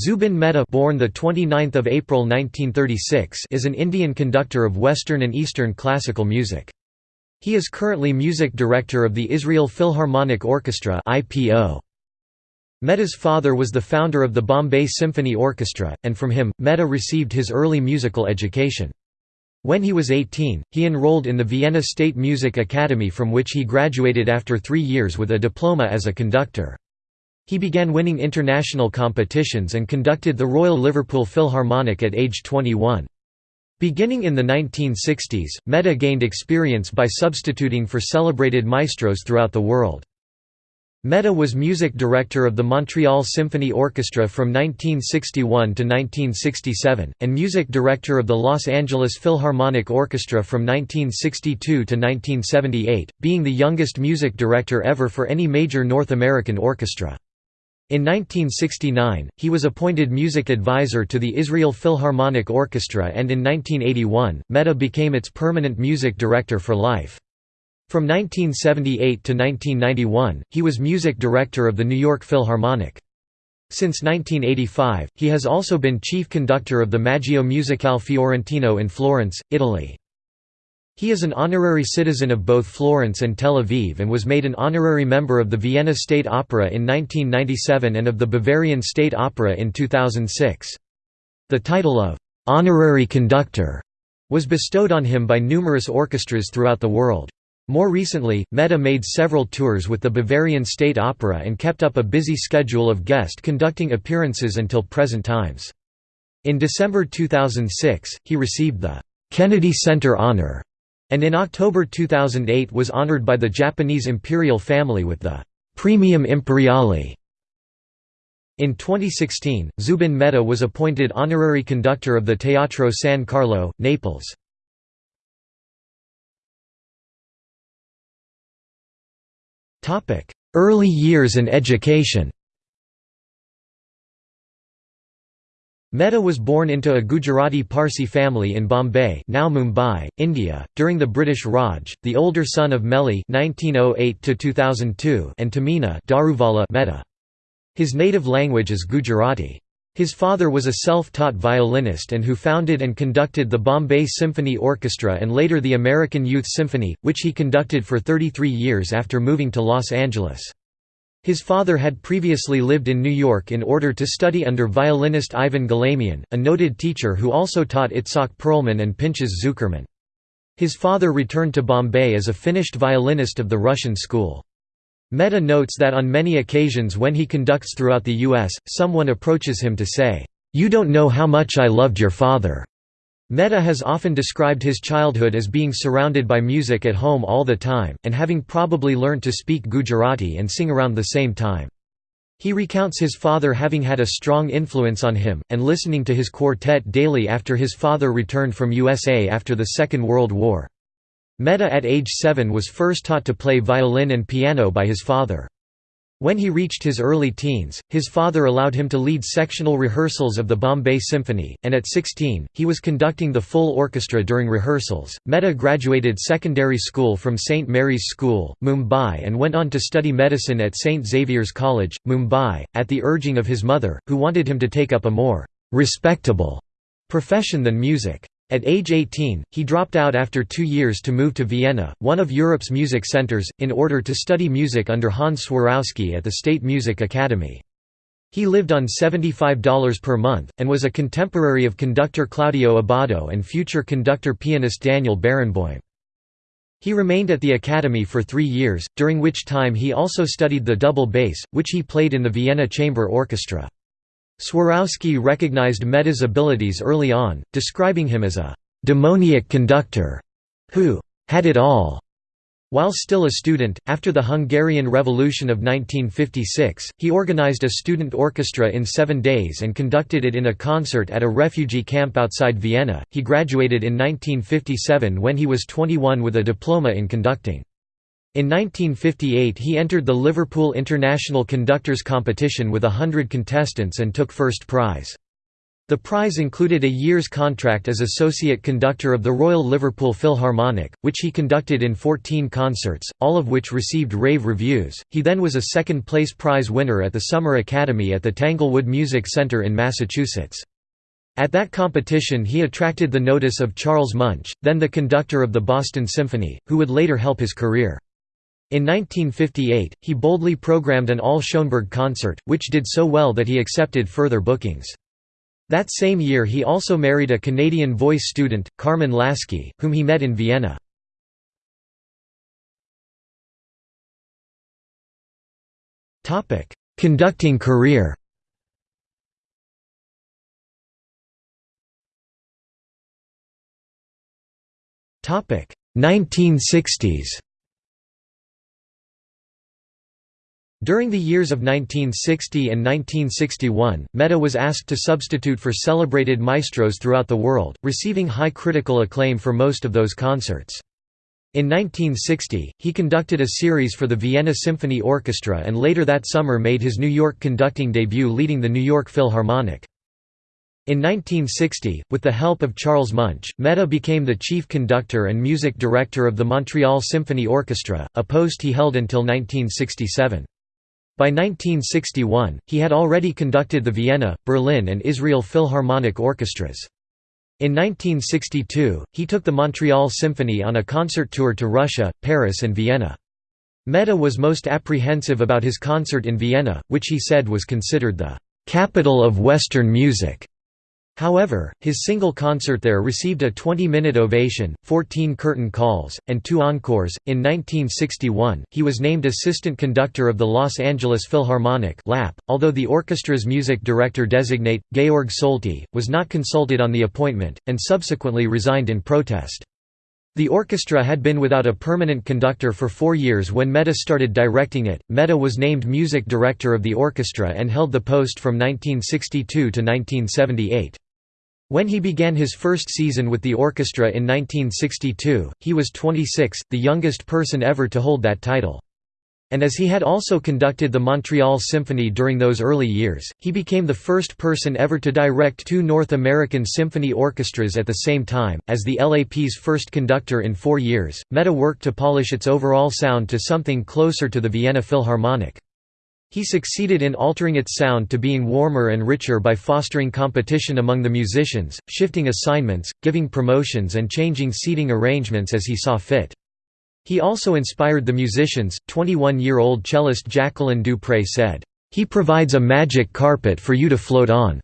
Zubin Mehta born the 29th of April 1936 is an Indian conductor of Western and Eastern classical music. He is currently music director of the Israel Philharmonic Orchestra (IPO). Mehta's father was the founder of the Bombay Symphony Orchestra, and from him, Mehta received his early musical education. When he was 18, he enrolled in the Vienna State Music Academy from which he graduated after three years with a diploma as a conductor. He began winning international competitions and conducted the Royal Liverpool Philharmonic at age 21. Beginning in the 1960s, Mehta gained experience by substituting for celebrated maestros throughout the world. Mehta was music director of the Montreal Symphony Orchestra from 1961 to 1967, and music director of the Los Angeles Philharmonic Orchestra from 1962 to 1978, being the youngest music director ever for any major North American orchestra. In 1969, he was appointed music advisor to the Israel Philharmonic Orchestra and in 1981, Mehta became its permanent music director for life. From 1978 to 1991, he was music director of the New York Philharmonic. Since 1985, he has also been chief conductor of the Maggio Musicale Fiorentino in Florence, Italy. He is an honorary citizen of both Florence and Tel Aviv and was made an honorary member of the Vienna State Opera in 1997 and of the Bavarian State Opera in 2006. The title of «honorary conductor» was bestowed on him by numerous orchestras throughout the world. More recently, Mehta made several tours with the Bavarian State Opera and kept up a busy schedule of guest conducting appearances until present times. In December 2006, he received the Kennedy Center Honor and in October 2008 was honored by the Japanese imperial family with the Praemium Imperiale. In 2016, Zubin Mehta was appointed honorary conductor of the Teatro San Carlo, Naples. Early years and education Mehta was born into a Gujarati Parsi family in Bombay now Mumbai, India, during the British Raj, the older son of Mehli (1908–2002) and Tamina Daruvala Mehta. His native language is Gujarati. His father was a self-taught violinist and who founded and conducted the Bombay Symphony Orchestra and later the American Youth Symphony, which he conducted for 33 years after moving to Los Angeles. His father had previously lived in New York in order to study under violinist Ivan Galamian, a noted teacher who also taught Itzhak Perlman and Pinchas Zukerman. His father returned to Bombay as a finished violinist of the Russian school. Mehta notes that on many occasions when he conducts throughout the U.S., someone approaches him to say, "'You don't know how much I loved your father." Mehta has often described his childhood as being surrounded by music at home all the time, and having probably learned to speak Gujarati and sing around the same time. He recounts his father having had a strong influence on him, and listening to his quartet daily after his father returned from USA after the Second World War. Mehta at age seven was first taught to play violin and piano by his father. When he reached his early teens, his father allowed him to lead sectional rehearsals of the Bombay Symphony, and at 16, he was conducting the full orchestra during rehearsals. Mehta graduated secondary school from St. Mary's School, Mumbai, and went on to study medicine at St. Xavier's College, Mumbai, at the urging of his mother, who wanted him to take up a more respectable profession than music. At age 18, he dropped out after two years to move to Vienna, one of Europe's music centers, in order to study music under Hans Swarowsky at the State Music Academy. He lived on $75 per month, and was a contemporary of conductor Claudio Abbado and future conductor-pianist Daniel Barenboim. He remained at the academy for three years, during which time he also studied the double bass, which he played in the Vienna Chamber Orchestra. Swarowsky recognized Mehta's abilities early on, describing him as a «demoniac conductor» who «had it all». While still a student, after the Hungarian Revolution of 1956, he organized a student orchestra in seven days and conducted it in a concert at a refugee camp outside Vienna. He graduated in 1957 when he was 21 with a diploma in conducting. In 1958 he entered the Liverpool International Conductors Competition with a hundred contestants and took first prize. The prize included a year's contract as associate conductor of the Royal Liverpool Philharmonic, which he conducted in 14 concerts, all of which received rave reviews. He then was a second place prize winner at the Summer Academy at the Tanglewood Music Center in Massachusetts. At that competition he attracted the notice of Charles Munch, then the conductor of the Boston Symphony, who would later help his career. In 1958, he boldly programmed an all Schoenberg concert, which did so well that he accepted further bookings. That same year he also married a Canadian voice student, Carmen Lasky, whom he met in Vienna. Conducting career Topic 1960s During the years of 1960 and 1961, Mehta was asked to substitute for celebrated maestros throughout the world, receiving high critical acclaim for most of those concerts. In 1960, he conducted a series for the Vienna Symphony Orchestra and later that summer made his New York conducting debut leading the New York Philharmonic. In 1960, with the help of Charles Munch, Mehta became the chief conductor and music director of the Montreal Symphony Orchestra, a post he held until 1967. By 1961, he had already conducted the Vienna, Berlin and Israel Philharmonic Orchestras. In 1962, he took the Montreal Symphony on a concert tour to Russia, Paris and Vienna. Mehta was most apprehensive about his concert in Vienna, which he said was considered the «capital of Western music». However, his single concert there received a 20-minute ovation, 14 curtain calls, and two encores. In 1961, he was named assistant conductor of the Los Angeles Philharmonic (LAP), although the orchestra's music director designate, Georg Solti, was not consulted on the appointment, and subsequently resigned in protest. The orchestra had been without a permanent conductor for four years when Mehta started directing it. Mehta was named music director of the orchestra and held the post from 1962 to 1978. When he began his first season with the orchestra in 1962, he was 26, the youngest person ever to hold that title. And as he had also conducted the Montreal Symphony during those early years, he became the first person ever to direct two North American symphony orchestras at the same time. As the LAP's first conductor in four years, Mehta worked to polish its overall sound to something closer to the Vienna Philharmonic. He succeeded in altering its sound to being warmer and richer by fostering competition among the musicians, shifting assignments, giving promotions and changing seating arrangements as he saw fit. He also inspired the musicians. 21-year-old cellist Jacqueline du Pré said, "He provides a magic carpet for you to float on."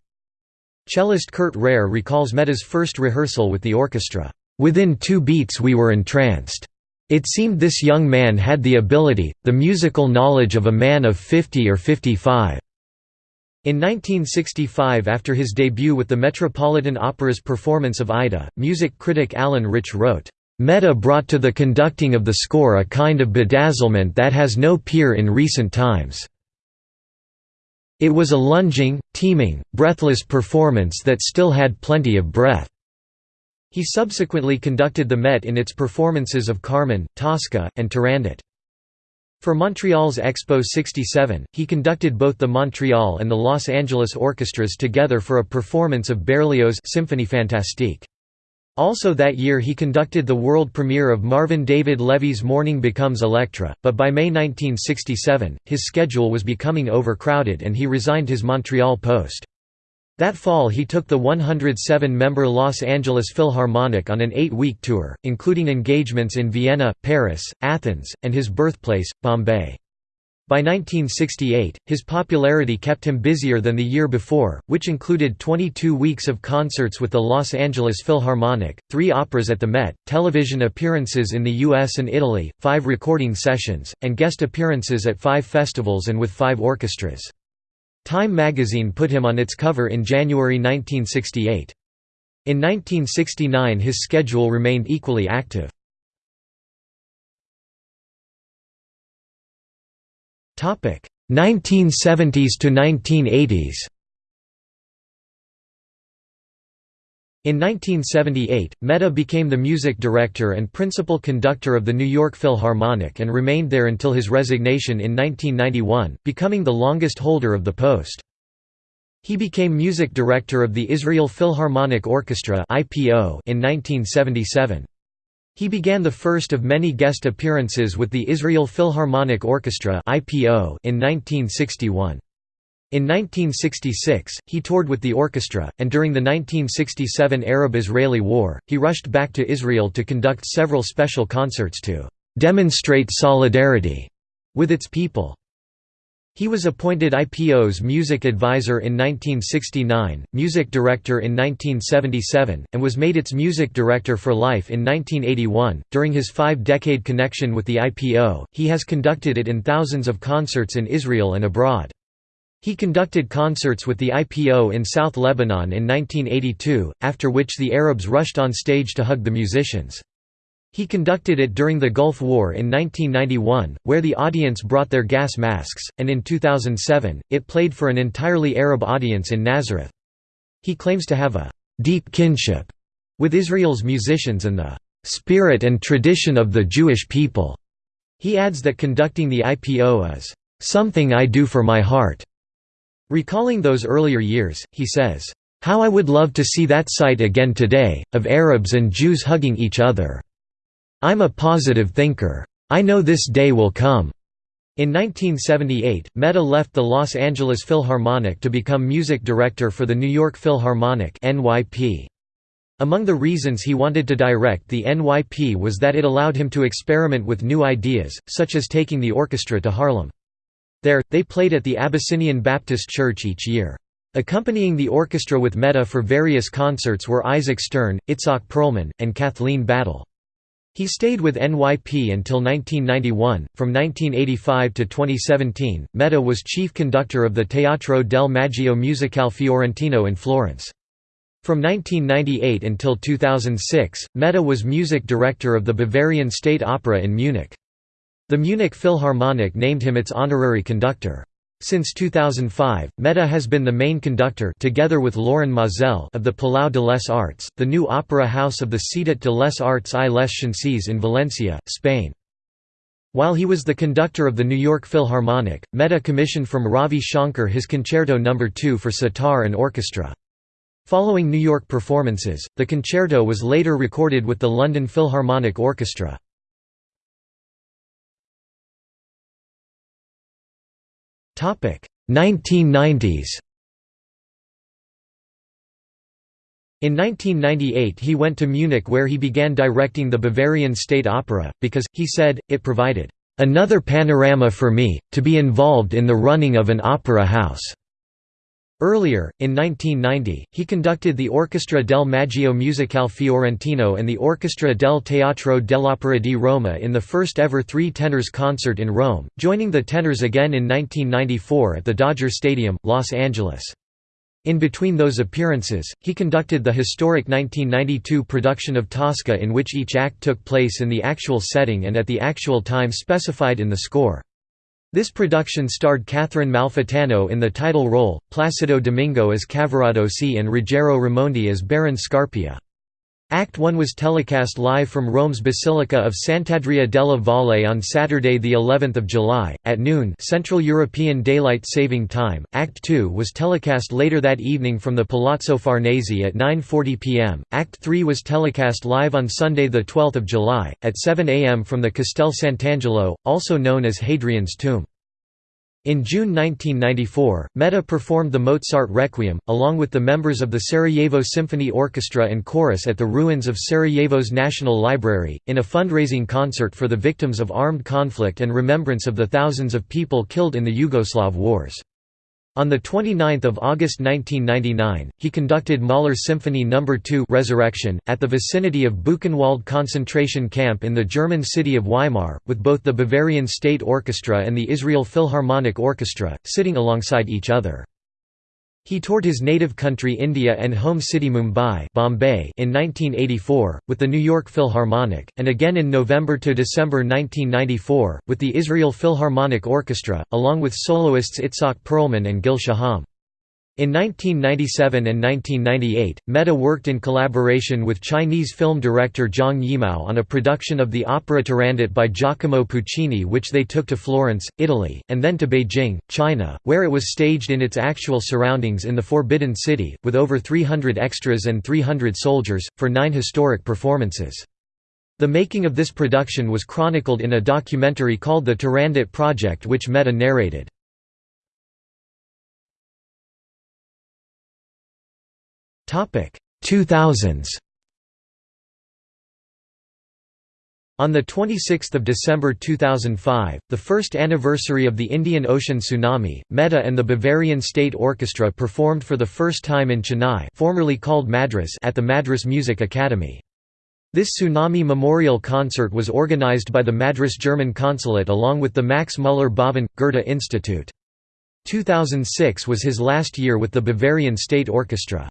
Cellist Kurt Reher recalls Mehta's first rehearsal with the orchestra, "Within two beats we were entranced." It seemed this young man had the ability, the musical knowledge of a man of 50 or 55. In 1965 after his debut with the Metropolitan Opera's performance of Aida, music critic Alan Rich wrote, "...Mehta brought to the conducting of the score a kind of bedazzlement that has no peer in recent times." It was a lunging, teeming, breathless performance that still had plenty of breath. He subsequently conducted the Met in its performances of Carmen, Tosca, and Turandot. For Montreal's Expo 67, he conducted both the Montreal and the Los Angeles orchestras together for a performance of Berlioz' Symphonie Fantastique. Also that year he conducted the world premiere of Marvin David Levy's Morning Becomes Electra, but by May 1967, his schedule was becoming overcrowded and he resigned his Montreal post. That fall he took the 107-member Los Angeles Philharmonic on an eight-week tour, including engagements in Vienna, Paris, Athens, and his birthplace, Bombay. By 1968, his popularity kept him busier than the year before, which included 22 weeks of concerts with the Los Angeles Philharmonic, three operas at the Met, television appearances in the US and Italy, five recording sessions, and guest appearances at five festivals and with five orchestras. Time magazine put him on its cover in January 1968. In 1969 his schedule remained equally active. Topic: 1970s to 1980s In 1978, Mehta became the music director and principal conductor of the New York Philharmonic and remained there until his resignation in 1991, becoming the longest holder of the post. He became music director of the Israel Philharmonic Orchestra in 1977. He began the first of many guest appearances with the Israel Philharmonic Orchestra in 1961. In 1966, he toured with the orchestra, and during the 1967 Arab–Israeli War, he rushed back to Israel to conduct several special concerts to «demonstrate solidarity» with its people. He was appointed IPO's music advisor in 1969, music director in 1977, and was made its music director for life in 1981. During his five decade connection with the IPO, he has conducted it in thousands of concerts in Israel and abroad. He conducted concerts with the IPO in South Lebanon in 1982, after which the Arabs rushed on stage to hug the musicians. He conducted it during the Gulf War in 1991, where the audience brought their gas masks, and in 2007, it played for an entirely Arab audience in Nazareth. He claims to have a «deep kinship» with Israel's musicians and the «spirit and tradition of the Jewish people». He adds that conducting the IPO is «something I do for my heart». Recalling those earlier years, he says, "...how I would love to see that sight again today, of Arabs and Jews hugging each other." I'm a positive thinker. I know this day will come." In 1978, Mehta left the Los Angeles Philharmonic to become music director for the New York Philharmonic NYP. Among the reasons he wanted to direct the NYP was that it allowed him to experiment with new ideas, such as taking the orchestra to Harlem. There, they played at the Abyssinian Baptist Church each year. Accompanying the orchestra with Mehta for various concerts were Isaac Stern, Itzhak Perlman, and Kathleen Battle. He stayed with NYP until 1991. From 1985 to 2017, Mehta was chief conductor of the Teatro del Maggio Musicale Fiorentino in Florence. From 1998 until 2006, Mehta was music director of the Bavarian State Opera in Munich. The Munich Philharmonic named him its honorary conductor. Since 2005, Mehta has been the main conductor together with Lorin Maazel of the Palau de les Arts, the new opera house of the Ciutat de les Arts i les Ciències in Valencia, Spain. While he was the conductor of the New York Philharmonic, Mehta commissioned from Ravi Shankar his Concerto No. 2 for sitar and orchestra. Following New York performances, the concerto was later recorded with the London Philharmonic Orchestra. 1990s In 1998 he went to Munich where he began directing the Bavarian State Opera, because, he said, it provided, "...another panorama for me, to be involved in the running of an opera house." Earlier, in 1990, he conducted the Orchestra del Maggio Musicale Fiorentino and the Orchestra del Teatro dell'Opera di Roma in the first ever Three Tenors concert in Rome, joining the tenors again in 1994 at the Dodger Stadium, Los Angeles. In between those appearances, he conducted the historic 1992 production of Tosca in which each act took place in the actual setting and at the actual time specified in the score. This production starred Catherine Malfitano in the title role, Placido Domingo as Cavaradossi and Ruggero Raimondi as Baron Scarpia. Act 1 was telecast live from Rome's Basilica of Sant'Andrea della Valle on Saturday the 11th of July at noon Central European Daylight Saving Time. Act 2 was telecast later that evening from the Palazzo Farnese at 9:40 p.m. Act 3 was telecast live on Sunday the 12th of July at 7 a.m. from the Castel Sant'Angelo, also known as Hadrian's Tomb. In June 1994, Mehta performed the Mozart Requiem, along with the members of the Sarajevo Symphony Orchestra and Chorus at the ruins of Sarajevo's National Library, in a fundraising concert for the victims of armed conflict and remembrance of the thousands of people killed in the Yugoslav wars. On 29 August 1999, he conducted Mahler's Symphony No. 2 Resurrection, at the vicinity of Buchenwald concentration camp in the German city of Weimar, with both the Bavarian State Orchestra and the Israel Philharmonic Orchestra, sitting alongside each other. He toured his native country India and home city Mumbai Bombay in 1984, with the New York Philharmonic, and again in November to December 1994, with the Israel Philharmonic Orchestra, along with soloists Itzhak Perlman and Gil Shaham. In 1997 and 1998, Mehta worked in collaboration with Chinese film director Zhang Yimou on a production of the opera Turandot by Giacomo Puccini which they took to Florence, Italy, and then to Beijing, China, where it was staged in its actual surroundings in the Forbidden City, with over 300 extras and 300 soldiers, for nine historic performances. The making of this production was chronicled in a documentary called The Turandot Project which Mehta narrated. 2000s On 26 December 2005, the first anniversary of the Indian Ocean tsunami, Mehta and the Bavarian State Orchestra performed for the first time in Chennai formerly called Madras at the Madras Music Academy. This tsunami memorial concert was organized by the Madras German Consulate along with the Max Muller Bhavan – Goethe Institute. 2006 was his last year with the Bavarian State Orchestra.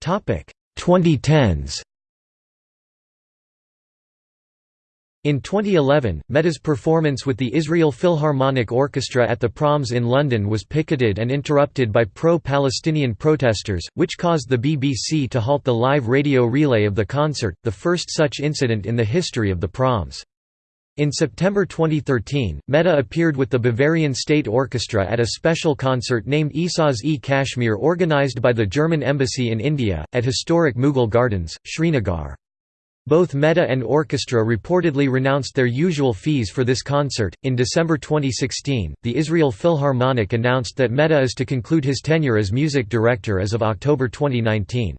2010s In 2011, Mehta's performance with the Israel Philharmonic Orchestra at the Proms in London was picketed and interrupted by pro-Palestinian protesters, which caused the BBC to halt the live radio relay of the concert, the first such incident in the history of the Proms. In September 2013, Mehta appeared with the Bavarian State Orchestra at a special concert named Esau's e Kashmir organized by the German Embassy in India, at historic Mughal Gardens, Srinagar. Both Mehta and orchestra reportedly renounced their usual fees for this concert. In December 2016, the Israel Philharmonic announced that Mehta is to conclude his tenure as music director as of October 2019.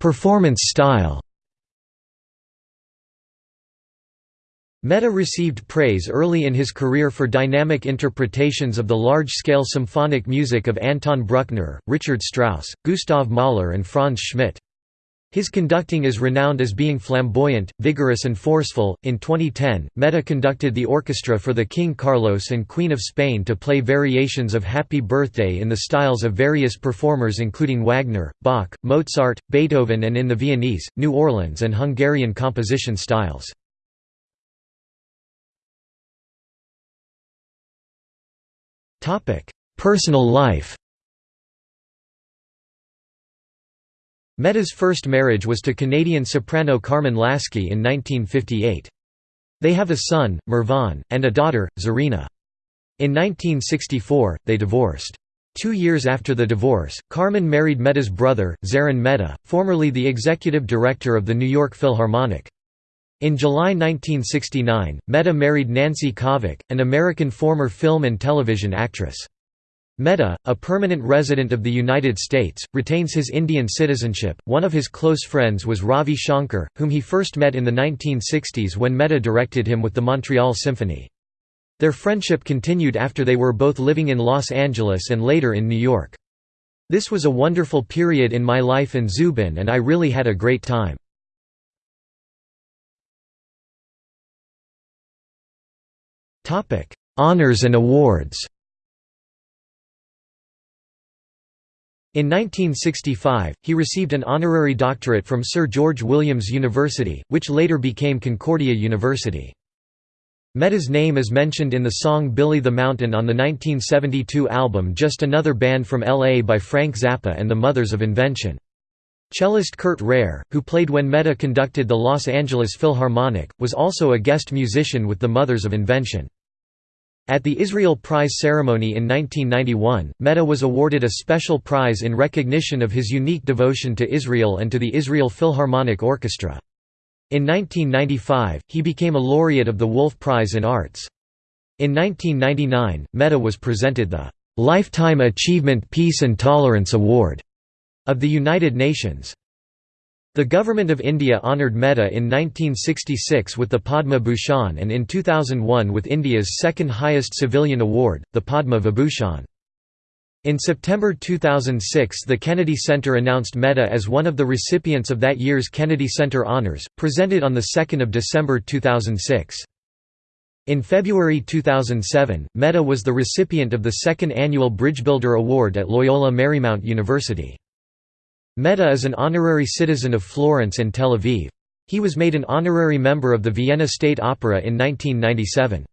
Performance style Mehta received praise early in his career for dynamic interpretations of the large-scale symphonic music of Anton Bruckner, Richard Strauss, Gustav Mahler and Franz Schmidt. His conducting is renowned as being flamboyant, vigorous and forceful. In 2010, Mehta conducted the orchestra for the King Carlos and Queen of Spain to play variations of Happy Birthday in the styles of various performers including Wagner, Bach, Mozart, Beethoven and in the Viennese, New Orleans and Hungarian composition styles. Personal life Mehta's first marriage was to Canadian soprano Carmen Lasky in 1958. They have a son, Merwan, and a daughter, Zarina. In 1964, they divorced. Two years after the divorce, Carmen married Mehta's brother, Zarin Mehta, formerly the executive director of the New York Philharmonic. In July 1969, Mehta married Nancy Kovac, an American former film and television actress. Mehta, a permanent resident of the United States, retains his Indian citizenship. One of his close friends was Ravi Shankar, whom he first met in the 1960s when Mehta directed him with the Montreal Symphony. Their friendship continued after they were both living in Los Angeles and later in New York. This was a wonderful period in my life and Zubin and I really had a great time. Honours and awards In 1965, he received an honorary doctorate from Sir George Williams University, which later became Concordia University. Mehta's name is mentioned in the song Billy the Mountain on the 1972 album Just Another Band from L.A. by Frank Zappa and the Mothers of Invention. Cellist Kurt Reher, who played when Meta conducted the Los Angeles Philharmonic, was also a guest musician with the Mothers of Invention. At the Israel Prize ceremony in 1991, Mehta was awarded a special prize in recognition of his unique devotion to Israel and to the Israel Philharmonic Orchestra. In 1995, he became a laureate of the Wolf Prize in Arts. In 1999, Mehta was presented the Lifetime Achievement Peace and Tolerance Award of the United Nations. The Government of India honoured Mehta in 1966 with the Padma Bhushan and in 2001 with India's second highest civilian award, the Padma Vibhushan. In September 2006 the Kennedy Center announced Mehta as one of the recipients of that year's Kennedy Center Honors, presented on 2 December 2006. In February 2007, Mehta was the recipient of the second annual Bridgebuilder Award at Loyola Marymount University. Mehta is an honorary citizen of Florence and Tel Aviv. He was made an honorary member of the Vienna State Opera in 1997.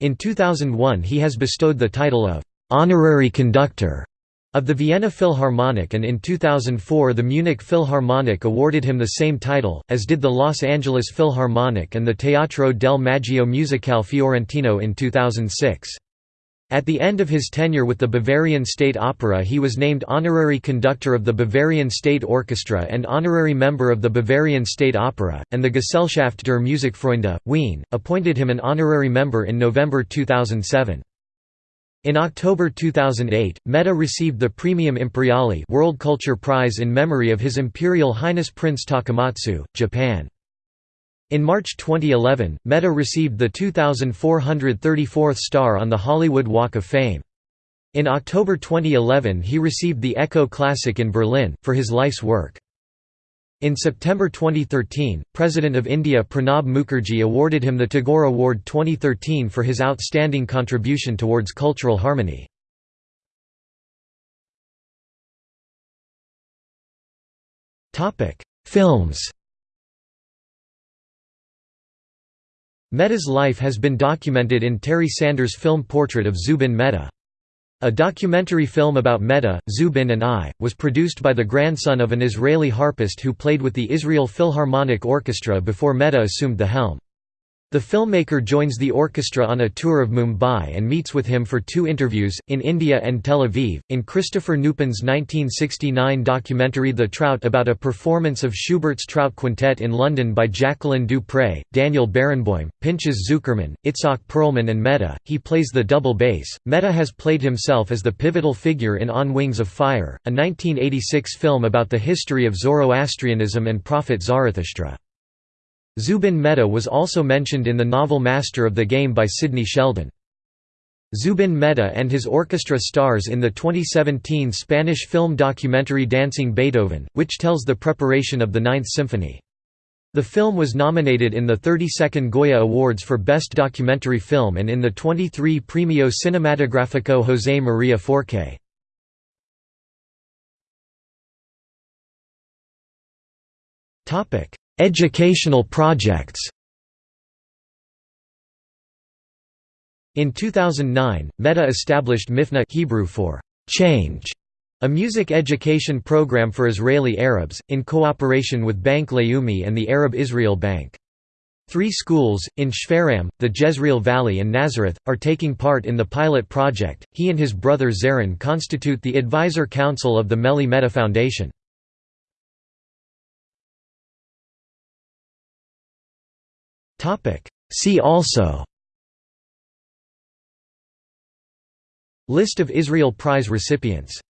In 2001 he has bestowed the title of «honorary conductor» of the Vienna Philharmonic and in 2004 the Munich Philharmonic awarded him the same title, as did the Los Angeles Philharmonic and the Teatro del Maggio Musicale Fiorentino in 2006. At the end of his tenure with the Bavarian State Opera he was named honorary conductor of the Bavarian State Orchestra and honorary member of the Bavarian State Opera, and the Gesellschaft der Musikfreunde, Wien, appointed him an honorary member in November 2007. In October 2008, Mehta received the Praemium Imperiale World Culture Prize in memory of His Imperial Highness Prince Takamatsu, Japan. In March 2011, Mehta received the 2,434th star on the Hollywood Walk of Fame. In October 2011 he received the Echo Classic in Berlin, for his life's work. In September 2013, President of India Pranab Mukherjee awarded him the Tagore Award 2013 for his outstanding contribution towards cultural harmony. Films Mehta's life has been documented in Terry Sanders' film portrait of Zubin Mehta. A documentary film about Mehta, Zubin and I, was produced by the grandson of an Israeli harpist who played with the Israel Philharmonic Orchestra before Mehta assumed the helm. The filmmaker joins the orchestra on a tour of Mumbai and meets with him for two interviews, in India and Tel Aviv. In Christopher Nupen's 1969 documentary The Trout about a performance of Schubert's Trout Quintet in London by Jacqueline du Pré, Daniel Barenboim, Pinchas Zukerman, Itzhak Perlman, and Mehta, he plays the double bass. Mehta has played himself as the pivotal figure in On Wings of Fire, a 1986 film about the history of Zoroastrianism and Prophet Zarathustra. Zubin Mehta was also mentioned in the novel Master of the Game by Sidney Sheldon. Zubin Mehta and his orchestra stars in the 2017 Spanish film documentary Dancing Beethoven, which tells the preparation of the Ninth Symphony. The film was nominated in the 32nd Goya Awards for Best Documentary Film and in the 23 Premio Cinematográfico José María Forqué. Educational projects In 2009, Mehta established Mifneh Hebrew for change, a music education program for Israeli Arabs, in cooperation with Bank Leumi and the Arab Israel Bank. Three schools, in Shfaram, the Jezreel Valley and Nazareth, are taking part in the pilot project. He and his brother Zarin constitute the advisor council of the Mehli Mehta Foundation. Topic. See also List of Israel Prize recipients